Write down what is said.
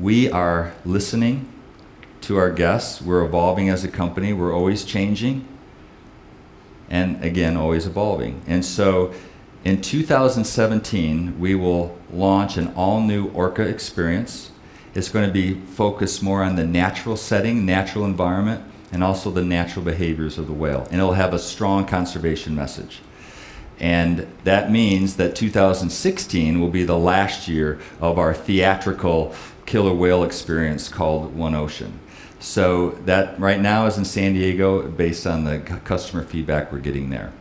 we are listening to our guests. We're evolving as a company. We're always changing and again, always evolving. And so in 2017, we will launch an all new Orca experience. It's going to be focused more on the natural setting, natural environment, and also the natural behaviors of the whale. And it'll have a strong conservation message. And that means that 2016 will be the last year of our theatrical killer whale experience called One Ocean. So that right now is in San Diego based on the customer feedback we're getting there.